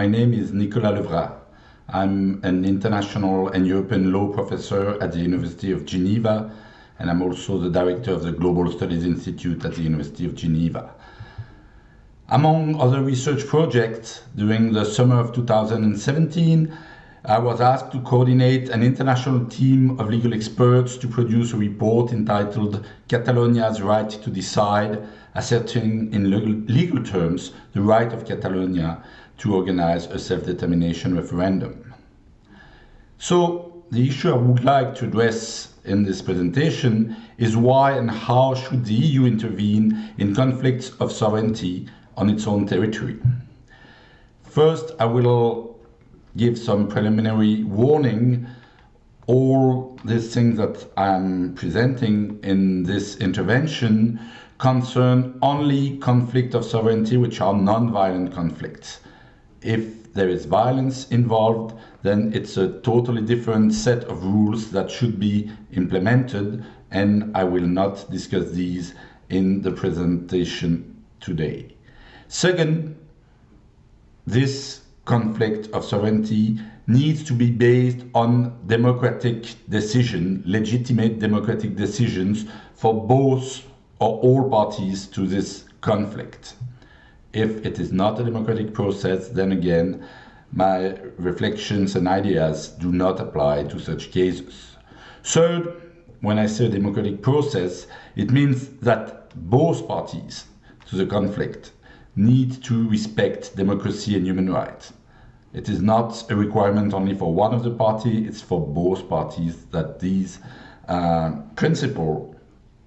My name is Nicolas Levrat. I'm an international and European law professor at the University of Geneva, and I'm also the director of the Global Studies Institute at the University of Geneva. Among other research projects, during the summer of 2017, I was asked to coordinate an international team of legal experts to produce a report entitled Catalonia's Right to Decide, asserting in legal terms the right of Catalonia to organize a self-determination referendum. So the issue I would like to address in this presentation is why and how should the EU intervene in conflicts of sovereignty on its own territory. First, I will give some preliminary warning. All these things that I'm presenting in this intervention concern only conflict of sovereignty, which are non-violent conflicts. If there is violence involved, then it's a totally different set of rules that should be implemented, and I will not discuss these in the presentation today. Second, this conflict of sovereignty needs to be based on democratic decision, legitimate democratic decisions for both or all parties to this conflict. If it is not a democratic process, then again, my reflections and ideas do not apply to such cases. Third, when I say democratic process, it means that both parties to the conflict need to respect democracy and human rights. It is not a requirement only for one of the parties, it's for both parties that these uh, principles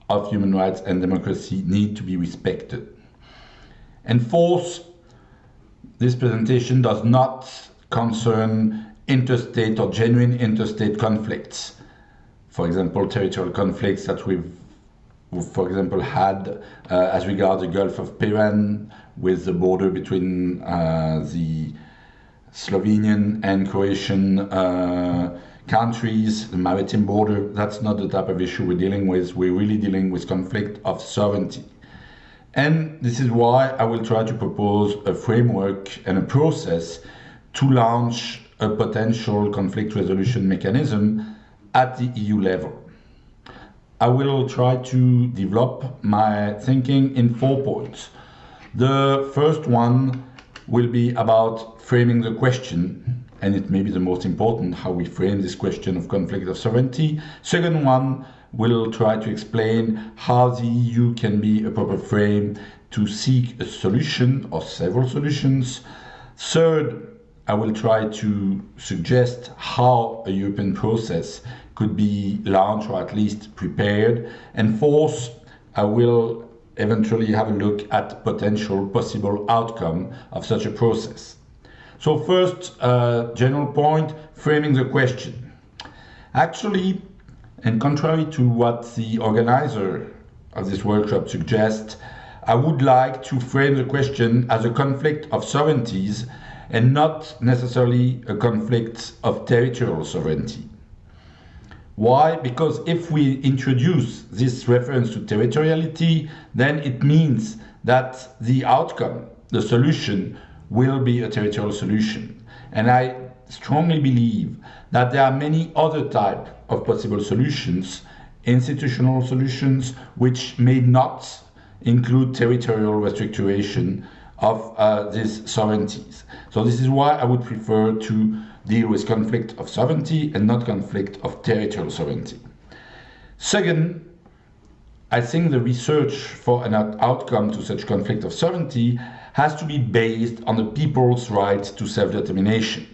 of human rights and democracy need to be respected. And fourth, this presentation does not concern interstate or genuine interstate conflicts. For example, territorial conflicts that we've for example, had uh, as regards the Gulf of Piran with the border between uh, the Slovenian and Croatian uh, countries, the maritime border. That's not the type of issue we're dealing with. We're really dealing with conflict of sovereignty. And this is why I will try to propose a framework and a process to launch a potential conflict resolution mechanism at the EU level. I will try to develop my thinking in four points. The first one will be about framing the question, and it may be the most important, how we frame this question of conflict of sovereignty. Second one will try to explain how the EU can be a proper frame to seek a solution or several solutions. Third, I will try to suggest how a European process could be launched or at least prepared. And fourth, I will eventually have a look at potential possible outcome of such a process. So first, uh, general point, framing the question. Actually, and contrary to what the organizer of this workshop suggests, I would like to frame the question as a conflict of sovereignties and not necessarily a conflict of territorial sovereignty. Why? Because if we introduce this reference to territoriality, then it means that the outcome, the solution, will be a territorial solution. And I strongly believe that there are many other types of possible solutions, institutional solutions, which may not include territorial restriction of uh, these sovereignties. So this is why I would prefer to deal with conflict of sovereignty and not conflict of territorial sovereignty. Second, I think the research for an outcome to such conflict of sovereignty has to be based on the people's right to self-determination.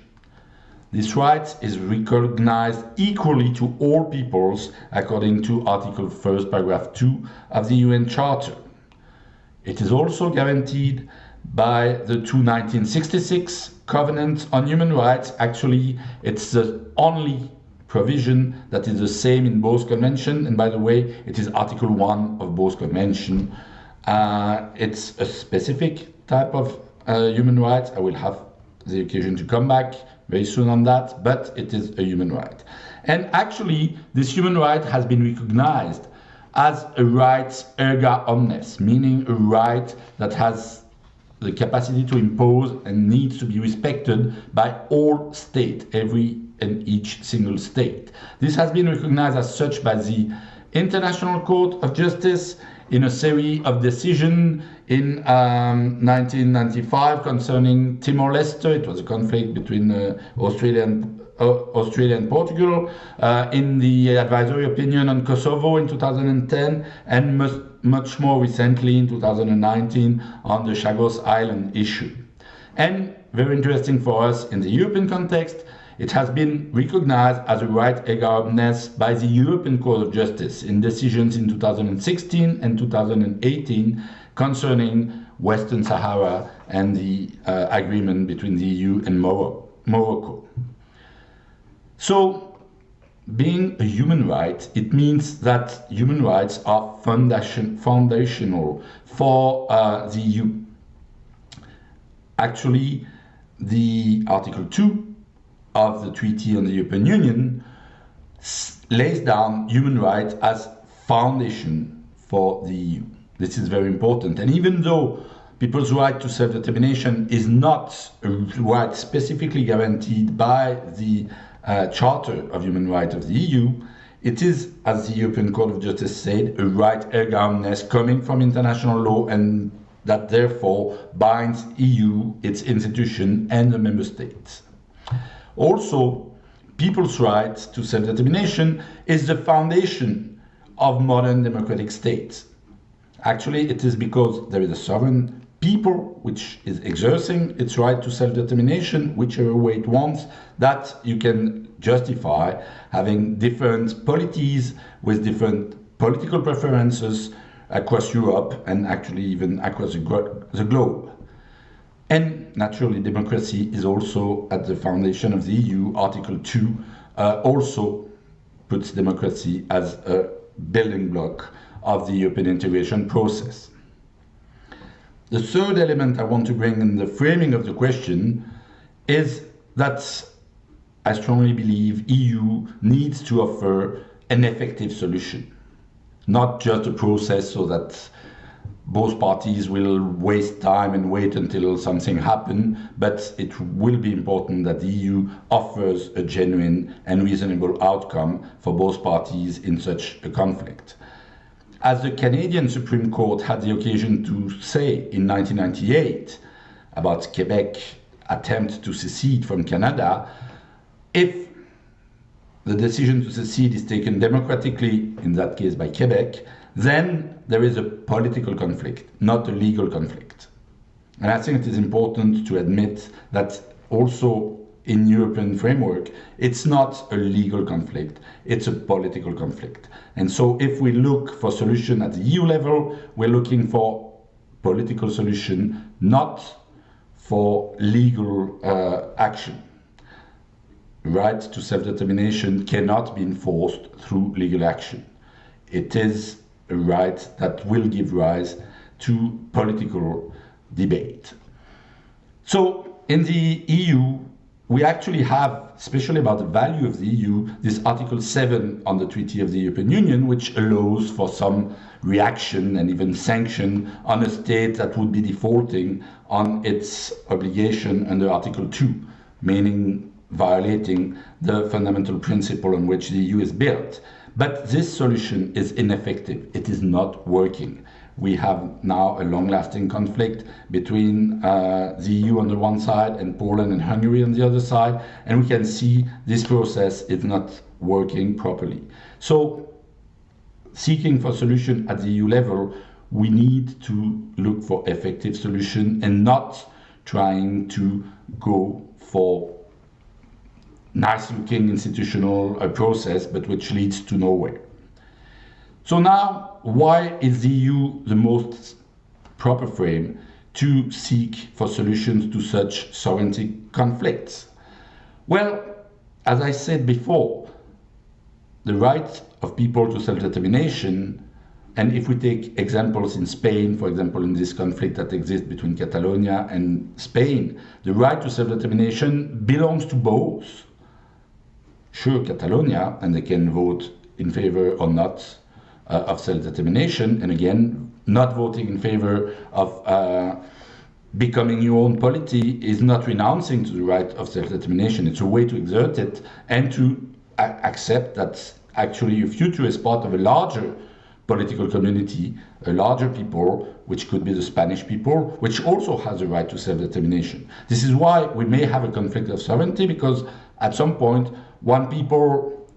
This right is recognized equally to all peoples according to Article 1, paragraph 2 of the UN Charter. It is also guaranteed by the 1966 Covenant on Human Rights. Actually, it's the only provision that is the same in both conventions. And by the way, it is Article 1 of both conventions. Uh, it's a specific type of uh, human rights. I will have the occasion to come back very soon on that, but it is a human right. And actually, this human right has been recognized as a right erga omnes, meaning a right that has the capacity to impose and needs to be respected by all states, every and each single state. This has been recognized as such by the International Court of Justice in a series of decisions in um, 1995 concerning Timor-Leste. It was a conflict between uh, Australia and uh, Australia and Portugal, uh, in the advisory opinion on Kosovo in 2010, and much, much more recently in 2019 on the Chagos Island issue. And very interesting for us in the European context, it has been recognized as a right erga omnes by the European Court of Justice in decisions in 2016 and 2018 concerning Western Sahara and the uh, agreement between the EU and Morocco. So, being a human right, it means that human rights are foundation, foundational for uh, the EU. Actually, the Article 2 of the Treaty on the European Union lays down human rights as foundation for the EU. This is very important. And even though people's right to self-determination is not a right specifically guaranteed by the uh, Charter of Human Rights of the EU, it is, as the European Court of Justice said, a right erga coming from international law and that therefore binds EU, its institution and the member states. Also, people's right to self-determination is the foundation of modern democratic states. Actually, it is because there is a sovereign people which is exerting its right to self-determination, whichever way it wants, that you can justify having different polities with different political preferences across Europe and actually even across the, the globe. And naturally, democracy is also at the foundation of the EU. Article 2 uh, also puts democracy as a building block of the European integration process. The third element I want to bring in the framing of the question is that I strongly believe EU needs to offer an effective solution, not just a process so that both parties will waste time and wait until something happens, but it will be important that the EU offers a genuine and reasonable outcome for both parties in such a conflict. As the Canadian Supreme Court had the occasion to say in 1998 about Quebec attempt to secede from Canada, if the decision to secede is taken democratically, in that case by Quebec, then there is a political conflict, not a legal conflict. And I think it is important to admit that also in European framework, it's not a legal conflict, it's a political conflict. And so if we look for solution at the EU level, we're looking for political solution, not for legal uh, action. Right to self-determination cannot be enforced through legal action. It is a right that will give rise to political debate. So in the EU, we actually have, especially about the value of the EU, this Article 7 on the Treaty of the European Union, which allows for some reaction and even sanction on a state that would be defaulting on its obligation under Article 2, meaning violating the fundamental principle on which the EU is built. But this solution is ineffective. It is not working we have now a long-lasting conflict between uh, the EU on the one side and Poland and Hungary on the other side, and we can see this process is not working properly. So seeking for solution at the EU level, we need to look for effective solution and not trying to go for nice looking institutional uh, process, but which leads to nowhere. So now, why is the EU the most proper frame to seek for solutions to such sovereignty conflicts? Well, as I said before, the right of people to self-determination, and if we take examples in Spain, for example, in this conflict that exists between Catalonia and Spain, the right to self-determination belongs to both. Sure, Catalonia, and they can vote in favor or not uh, of self-determination, and again, not voting in favor of uh, becoming your own polity is not renouncing to the right of self-determination. It's a way to exert it and to accept that actually your future is part of a larger political community, a larger people, which could be the Spanish people, which also has a right to self-determination. This is why we may have a conflict of sovereignty, because at some point, one people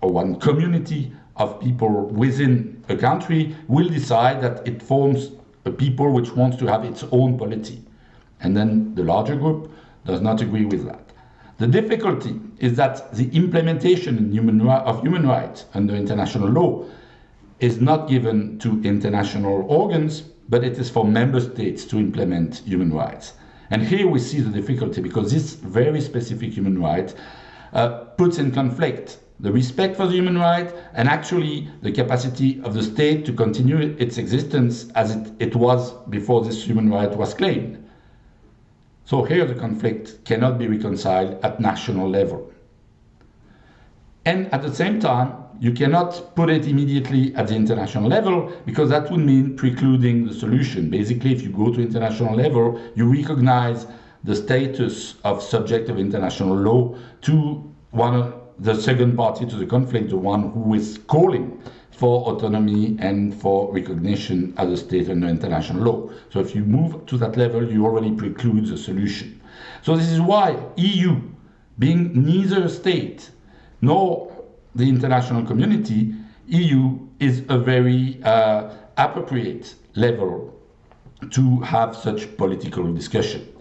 or one community of people within a country will decide that it forms a people which wants to have its own polity. And then the larger group does not agree with that. The difficulty is that the implementation human of human rights under international law is not given to international organs, but it is for member states to implement human rights. And here we see the difficulty because this very specific human right uh, puts in conflict the respect for the human right, and actually the capacity of the state to continue its existence as it, it was before this human right was claimed. So here the conflict cannot be reconciled at national level. And at the same time, you cannot put it immediately at the international level because that would mean precluding the solution. Basically, if you go to international level, you recognize the status of subject of international law to one the second party to the conflict, the one who is calling for autonomy and for recognition as a state under international law. So if you move to that level, you already preclude the solution. So this is why EU, being neither a state nor the international community, EU is a very uh, appropriate level to have such political discussion.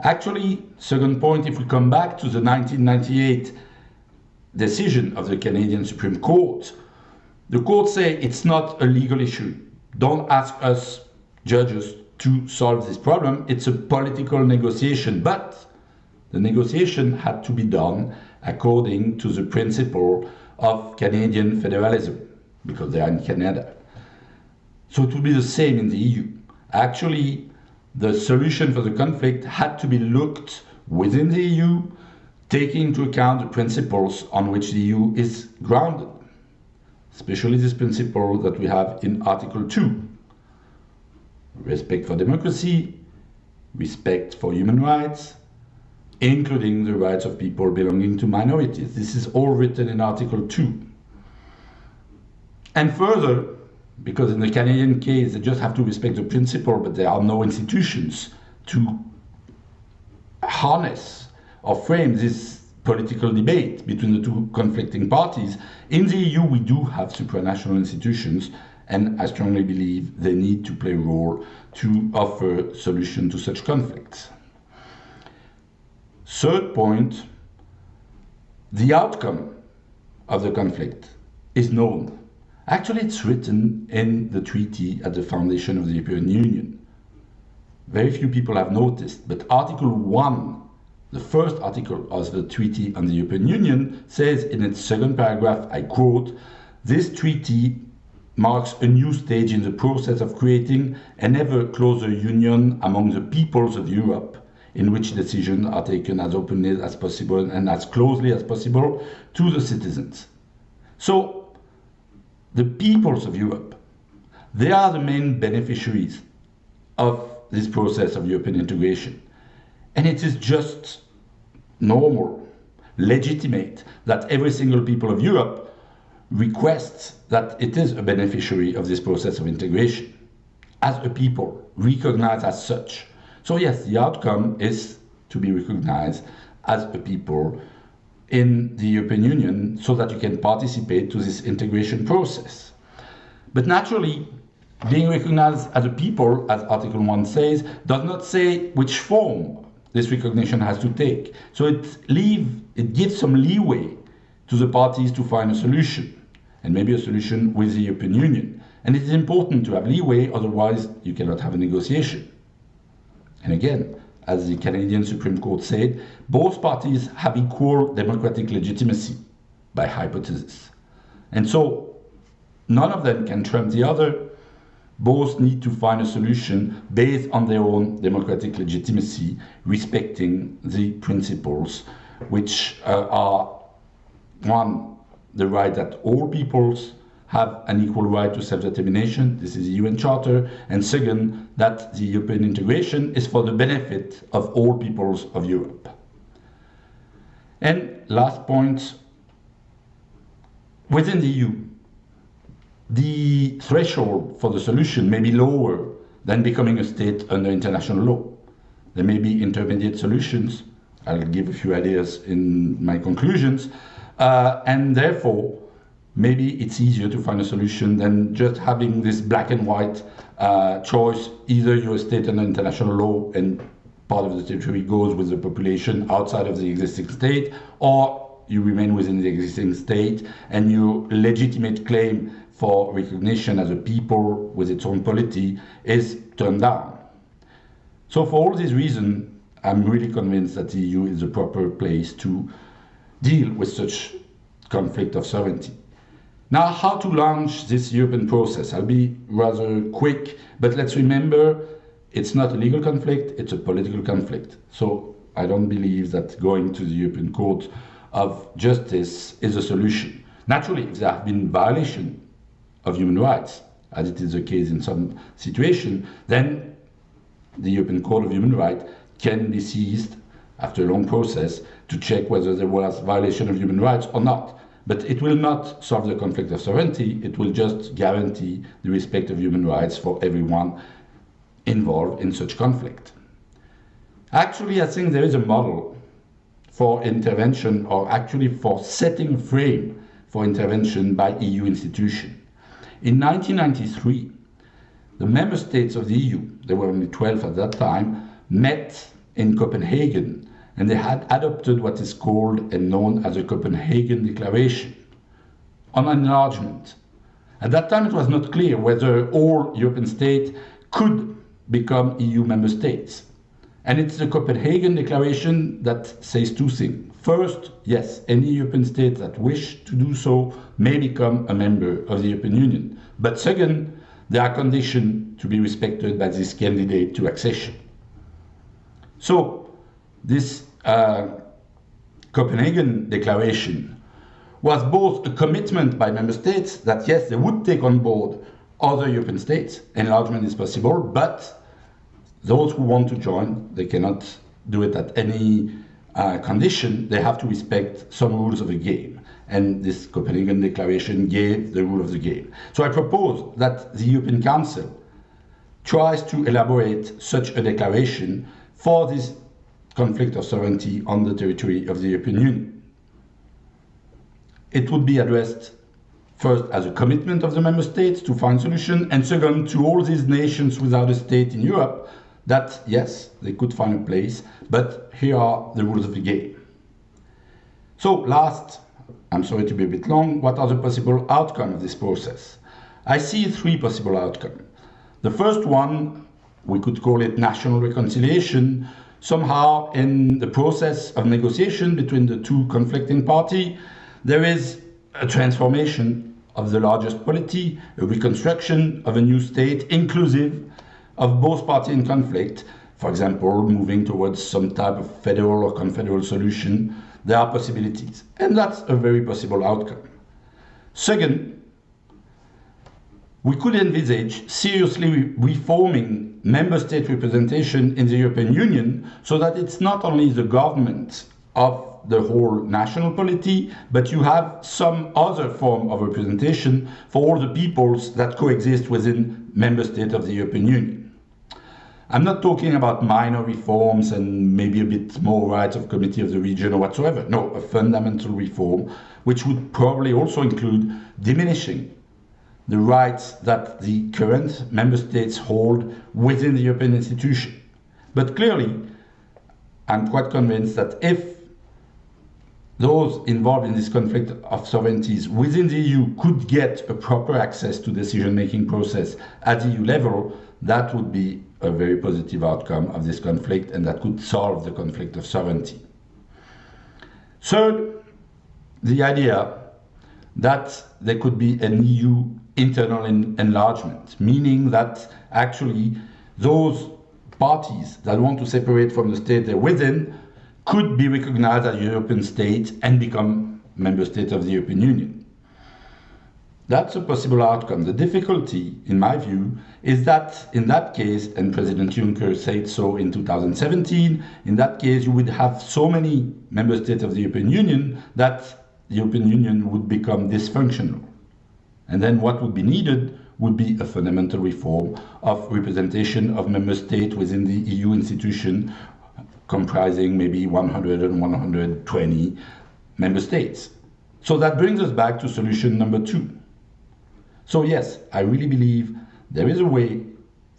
Actually, second point, if we come back to the 1998 decision of the Canadian Supreme Court, the court say it's not a legal issue. Don't ask us judges to solve this problem. It's a political negotiation, but the negotiation had to be done according to the principle of Canadian federalism, because they are in Canada. So it will be the same in the EU. Actually, the solution for the conflict had to be looked within the EU taking into account the principles on which the EU is grounded, especially this principle that we have in Article 2 respect for democracy, respect for human rights, including the rights of people belonging to minorities. This is all written in Article 2. And further, because in the Canadian case, they just have to respect the principle, but there are no institutions to harness or frame this political debate between the two conflicting parties. In the EU, we do have supranational institutions, and I strongly believe they need to play a role to offer solution to such conflicts. Third point, the outcome of the conflict is known. Actually, it's written in the treaty at the foundation of the European Union. Very few people have noticed, but Article 1 the first article of the Treaty on the European Union says in its second paragraph, I quote, this treaty marks a new stage in the process of creating an ever closer union among the peoples of Europe, in which decisions are taken as openly as possible and as closely as possible to the citizens. So, the peoples of Europe, they are the main beneficiaries of this process of European integration. And it is just normal, legitimate that every single people of Europe requests that it is a beneficiary of this process of integration as a people, recognized as such. So yes, the outcome is to be recognized as a people in the European Union so that you can participate to this integration process. But naturally, being recognized as a people, as Article 1 says, does not say which form this recognition has to take. So it leave it gives some leeway to the parties to find a solution, and maybe a solution with the European Union. And it is important to have leeway, otherwise you cannot have a negotiation. And again, as the Canadian Supreme Court said, both parties have equal democratic legitimacy by hypothesis. And so none of them can trump the other, both need to find a solution based on their own democratic legitimacy, respecting the principles which uh, are one, the right that all peoples have an equal right to self-determination. This is the UN Charter. And second, that the European integration is for the benefit of all peoples of Europe. And last point, within the EU, the threshold for the solution may be lower than becoming a state under international law. There may be intermediate solutions. I'll give a few ideas in my conclusions. Uh, and therefore, maybe it's easier to find a solution than just having this black and white uh, choice. Either you're a state under international law and part of the territory goes with the population outside of the existing state, or you remain within the existing state and your legitimate claim for recognition as a people with its own polity is turned down. So for all these reasons, I'm really convinced that the EU is the proper place to deal with such conflict of sovereignty. Now, how to launch this European process? I'll be rather quick, but let's remember it's not a legal conflict, it's a political conflict. So I don't believe that going to the European Court of Justice is a solution. Naturally, if there have been violations of human rights, as it is the case in some situations, then the European Court of Human Rights can be seized after a long process to check whether there was violation of human rights or not. But it will not solve the conflict of sovereignty, it will just guarantee the respect of human rights for everyone involved in such conflict. Actually, I think there is a model for intervention or actually for setting a frame for intervention by EU institutions. In 1993, the member states of the EU, there were only 12 at that time, met in Copenhagen and they had adopted what is called and known as the Copenhagen Declaration on enlargement. At that time, it was not clear whether all European states could become EU member states. And it's the Copenhagen Declaration that says two things. First, yes, any European state that wish to do so may become a member of the European Union. But second, there are conditions to be respected by this candidate to accession. So, this uh, Copenhagen Declaration was both a commitment by member states that yes, they would take on board other European states, enlargement is possible, but those who want to join, they cannot do it at any uh, condition. They have to respect some rules of the game. And this Copenhagen Declaration gave the rule of the game. So I propose that the European Council tries to elaborate such a declaration for this conflict of sovereignty on the territory of the European Union. It would be addressed first as a commitment of the member states to find solution, and second to all these nations without a state in Europe that, yes, they could find a place, but here are the rules of the game. So last, I'm sorry to be a bit long, what are the possible outcomes of this process? I see three possible outcomes. The first one, we could call it national reconciliation, somehow in the process of negotiation between the two conflicting parties, there is a transformation of the largest polity, a reconstruction of a new state, inclusive of both parties in conflict, for example, moving towards some type of federal or confederal solution, there are possibilities. And that's a very possible outcome. Second, we could envisage seriously reforming member state representation in the European Union so that it's not only the government of the whole national polity, but you have some other form of representation for all the peoples that coexist within member states of the European Union. I'm not talking about minor reforms and maybe a bit more rights of committee of the region or whatsoever. No, a fundamental reform, which would probably also include diminishing the rights that the current member states hold within the European institution. But clearly, I'm quite convinced that if those involved in this conflict of sovereignties within the EU could get a proper access to decision-making process at EU level, that would be a very positive outcome of this conflict and that could solve the conflict of sovereignty. Third, the idea that there could be an EU internal enlargement, meaning that actually those parties that want to separate from the state they're within could be recognized as European state and become member states of the European Union. That's a possible outcome. The difficulty, in my view, is that in that case, and President Juncker said so in 2017, in that case, you would have so many member states of the European Union that the European Union would become dysfunctional. And then what would be needed would be a fundamental reform of representation of member states within the EU institution comprising maybe 100 and 120 member states. So that brings us back to solution number two. So yes, I really believe there is a way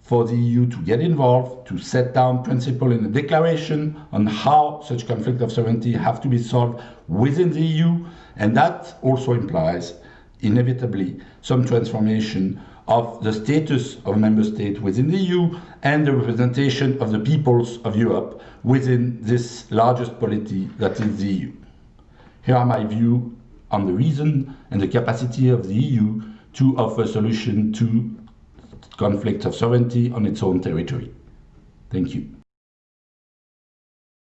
for the EU to get involved, to set down principle in a declaration on how such conflict of sovereignty have to be solved within the EU, and that also implies inevitably some transformation of the status of member states within the EU and the representation of the peoples of Europe within this largest polity that is the EU. Here are my views on the reason and the capacity of the EU to offer a solution to conflicts of sovereignty on its own territory. Thank you.